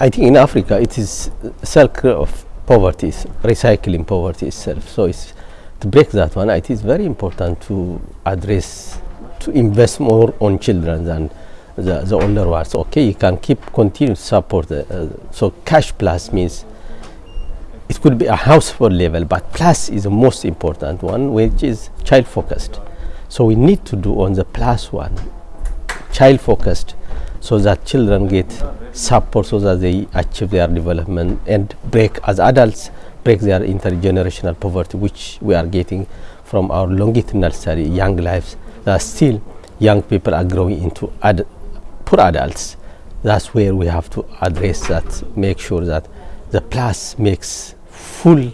I think in Africa it is circle of poverty, recycling poverty itself. So it's to break that one. It is very important to address, to invest more on children than the, the older ones. Okay, you can keep continue support. Uh, so cash plus means it could be a household level, but plus is the most important one, which is child focused. So we need to do on the plus one, child focused, so that children get support so that they achieve their development and break as adults break their intergenerational poverty which we are getting from our longitudinal study young lives that still young people are growing into ad poor adults that's where we have to address that make sure that the plus makes full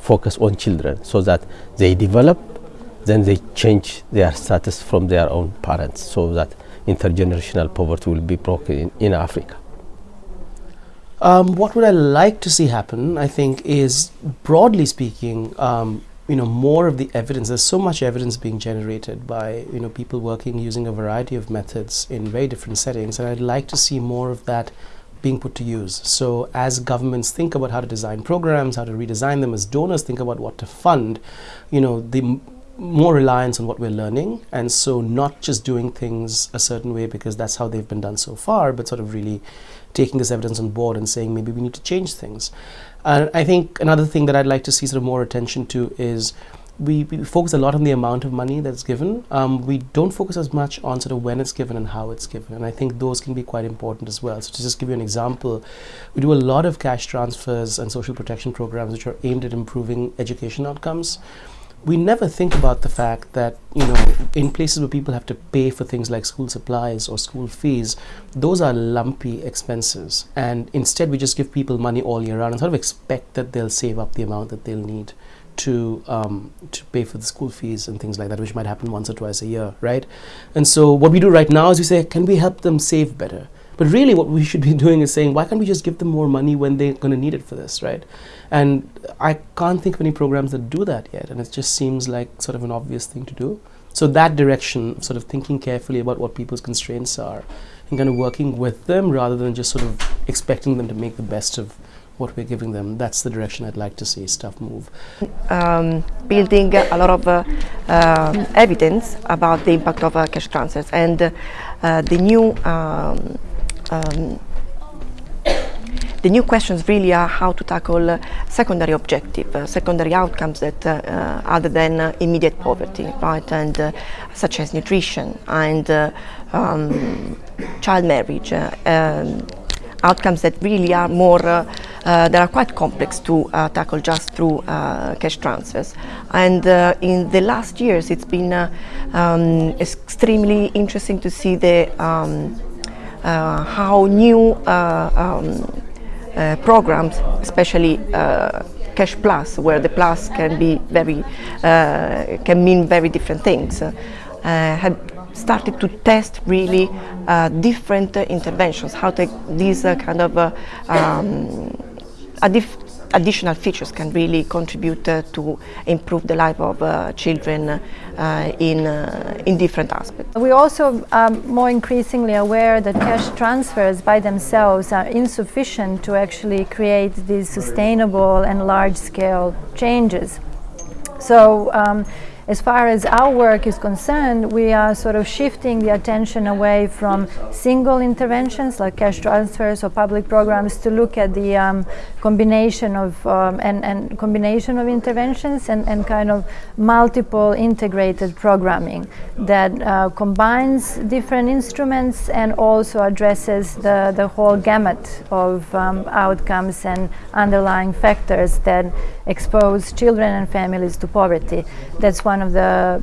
focus on children so that they develop then they change their status from their own parents so that intergenerational poverty will be broken in, in Africa. Um, what would I like to see happen, I think, is broadly speaking, um, you know, more of the evidence. There's so much evidence being generated by, you know, people working using a variety of methods in very different settings. And I'd like to see more of that being put to use. So as governments think about how to design programs, how to redesign them, as donors think about what to fund, you know, the more reliance on what we're learning and so not just doing things a certain way because that's how they've been done so far but sort of really taking this evidence on board and saying maybe we need to change things. And i think another thing that i'd like to see sort of more attention to is we, we focus a lot on the amount of money that's given. Um, we don't focus as much on sort of when it's given and how it's given and i think those can be quite important as well. So to just give you an example we do a lot of cash transfers and social protection programs which are aimed at improving education outcomes we never think about the fact that you know in places where people have to pay for things like school supplies or school fees those are lumpy expenses. And instead we just give people money all year round and sort of expect that they'll save up the amount that they'll need to um, to pay for the school fees and things like that which might happen once or twice a year right? And so what we do right now is we say can we help them save better but really what we should be doing is saying, why can't we just give them more money when they're going to need it for this, right? And I can't think of any programs that do that yet. And it just seems like sort of an obvious thing to do. So that direction, sort of thinking carefully about what people's constraints are and kind of working with them rather than just sort of expecting them to make the best of what we're giving them. That's the direction I'd like to see stuff move. Um, building a lot of uh, uh, evidence about the impact of uh, cash transfers and uh, the new um, um, the new questions really are how to tackle uh, secondary objective, uh, secondary outcomes that uh, uh other than uh, immediate poverty, right, and uh, such as nutrition and um, child marriage, um, outcomes that really are more, that are quite complex to tackle just through cash transfers. And in the last years, it's been um, extremely interesting to see the um, how new uh, um, uh, programs, especially Cash Plus, where the plus can be very, can mean very different things, had started to test really uh, different uh, interventions, how to, these uh, kind of um, additional features can really contribute uh, to improve the life of uh, children uh, in, uh, in different aspects. We're also um, more increasingly aware that cash transfers by themselves are insufficient to actually create these sustainable and large-scale changes. So um, as far as our work is concerned, we are sort of shifting the attention away from single interventions like cash transfers or public programs to look at the um, combination of um, and, and, combination of interventions and, and, kind of multiple integrated programming that uh, combines different instruments and also addresses the, the whole gamut of um, outcomes and underlying factors that expose children and families to poverty. That's one of the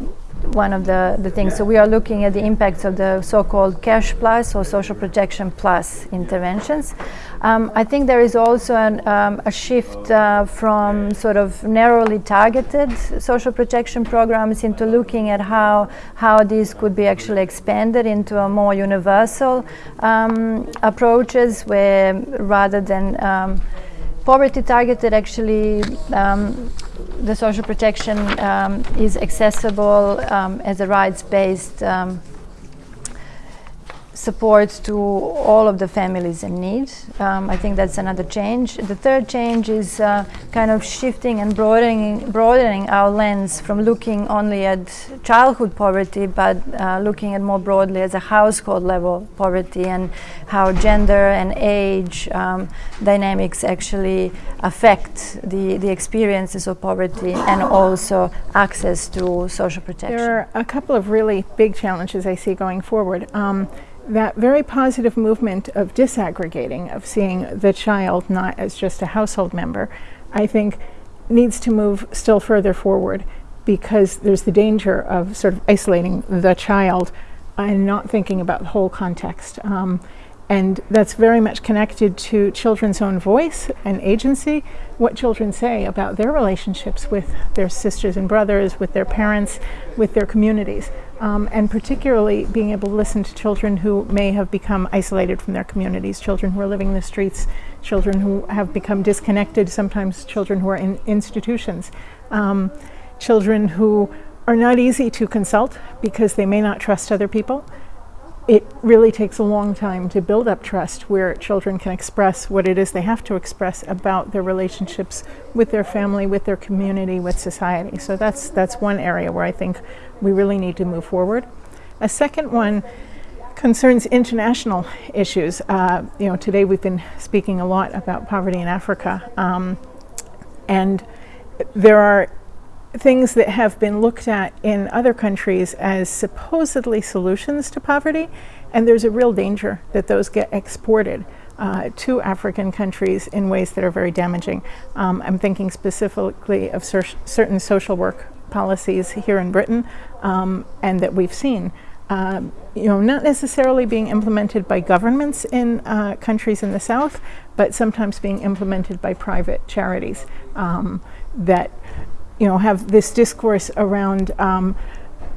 one of the, the things. So we are looking at the impacts of the so-called cash plus or social protection plus interventions. Um, I think there is also an, um, a shift uh, from sort of narrowly targeted social protection programs into looking at how, how these could be actually expanded into a more universal um, approaches where rather than um, poverty targeted actually um, the social protection um, is accessible um, as a rights-based um, support to all of the families in need. Um, I think that's another change. The third change is uh, kind of shifting and broadening, broadening our lens from looking only at childhood poverty, but uh, looking at more broadly as a household level poverty and how gender and age um, dynamics actually affect the, the experiences of poverty and also access to social protection. There are a couple of really big challenges I see going forward. Um, that very positive movement of disaggregating, of seeing the child not as just a household member, I think needs to move still further forward because there's the danger of sort of isolating the child and not thinking about the whole context. Um, and that's very much connected to children's own voice and agency, what children say about their relationships with their sisters and brothers, with their parents, with their communities. Um, and particularly being able to listen to children who may have become isolated from their communities, children who are living in the streets, children who have become disconnected, sometimes children who are in institutions, um, children who are not easy to consult because they may not trust other people it really takes a long time to build up trust where children can express what it is they have to express about their relationships with their family, with their community, with society. So that's that's one area where I think we really need to move forward. A second one concerns international issues. Uh, you know, today we've been speaking a lot about poverty in Africa, um, and there are things that have been looked at in other countries as supposedly solutions to poverty, and there's a real danger that those get exported uh, to African countries in ways that are very damaging. Um, I'm thinking specifically of cer certain social work policies here in Britain um, and that we've seen. Um, you know, not necessarily being implemented by governments in uh, countries in the South, but sometimes being implemented by private charities um, that you know, have this discourse around um,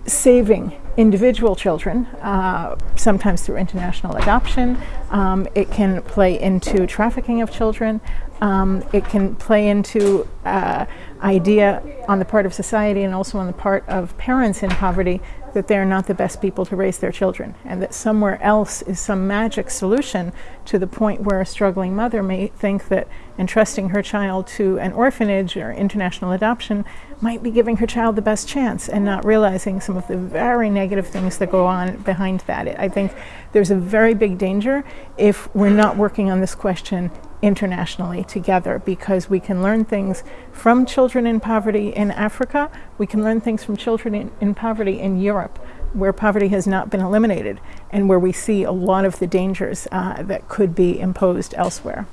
saving individual children, uh, sometimes through international adoption. Um, it can play into trafficking of children. Um, it can play into uh, idea on the part of society and also on the part of parents in poverty that they're not the best people to raise their children and that somewhere else is some magic solution to the point where a struggling mother may think that entrusting her child to an orphanage or international adoption might be giving her child the best chance and not realizing some of the very negative things that go on behind that. I think there's a very big danger if we're not working on this question internationally together because we can learn things from children in poverty in Africa, we can learn things from children in, in, poverty in Europe where poverty has not been eliminated and where we see a lot of the dangers uh, that could be imposed elsewhere.